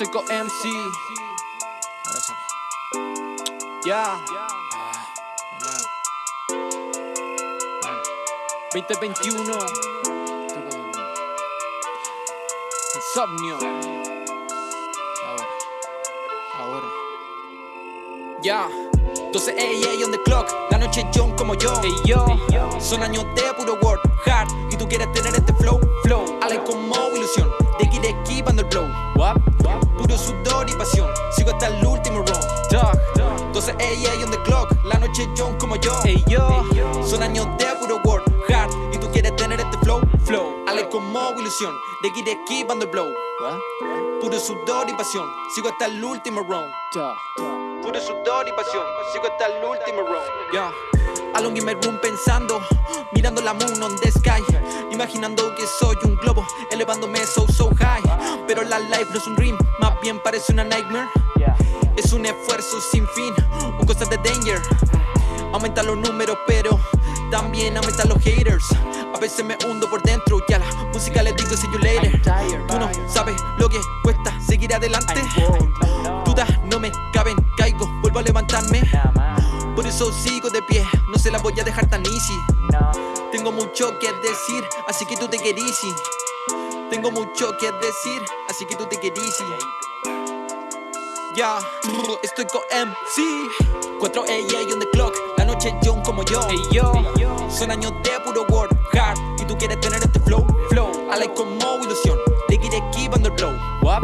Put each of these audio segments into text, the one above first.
Estoy con MC. Ya. 2021. Insomnio. Ahora. Ahora. Ya. 12 AA on the clock, la noche John como yo. Hey yo, son años de puro work hard y tú quieres tener este hasta el último round. Dog. 12 AA on the clock, la noche John como yo. Hey yo, son años de puro work hard y tú quieres tener este flow, flow. Ale como ilusión, de ir equipando el blow. Puro sudor y pasión, sigo hasta el último round. Puro sudor y pasión, sigo hasta el último round. Yeah. Alone in my room pensando, mirando la moon on the sky, imaginando que soy un globo, elevándome so so high. Pero la life no es un dream, más bien parece una nightmare. Es un esfuerzo sin fin, un constante danger. Aumenta los números, pero también aumentan los haters. A veces me hundo por dentro y a la música le digo see you later. Tú no sabes lo que cuesta seguir adelante. Dudas no me caben, caigo, vuelvo a levantarme. Por eso sigo de pie, no se la voy a dejar tan easy. Tengo mucho que decir, así que tú te easy. Tengo mucho que decir, así que tú te quedes Ya, estoy con MC 4 AA on the clock, la noche John como yo. Hey yo, son años de puro work hard. Y tú quieres tener este flow, flow. Ale como ilusión, de ir esquivando el blow. What?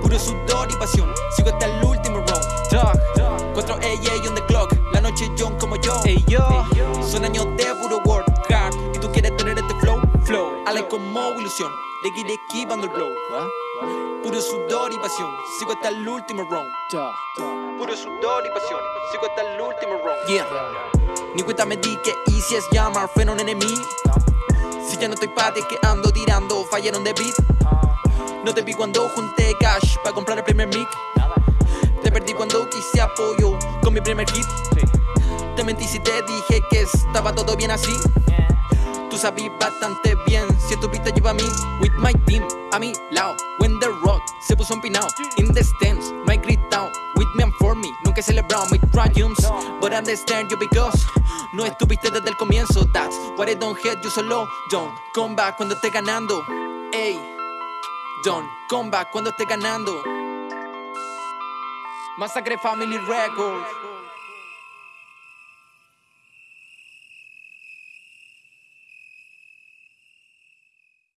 Puro sudor y pasión, sigo hasta el último round Talk. 4 AA on the clock, la noche John como yo. Hey yo, son años de puro work hard. Y tú quieres tener este flow, flow. Ale como ilusión, de ir esquivando el blow Puro sudor y pasión, sigo hasta el último round. Puro sudor y pasión, sigo hasta el último round. Yeah. Ni cuenta me di que easy es llamar, fueron enemy. Si ya no estoy pa' que ando tirando, fallaron de beat. No te vi cuando junté cash para comprar el primer mic. Te perdí cuando quise apoyo con mi primer hit. Te mentí si te dije que estaba todo bien así. Tú sabías bastante bien. Si estuviste lleva a mí With my team, a mi lado. When the rock se puso empinado In the stands, no hay gritado With me and for me, nunca he celebrado my triumphs. But I understand you because No estuviste desde el comienzo. That's what I don't hate, you solo Don't come back cuando esté ganando. Ey Don't come back cuando esté ganando. Massacre Family Records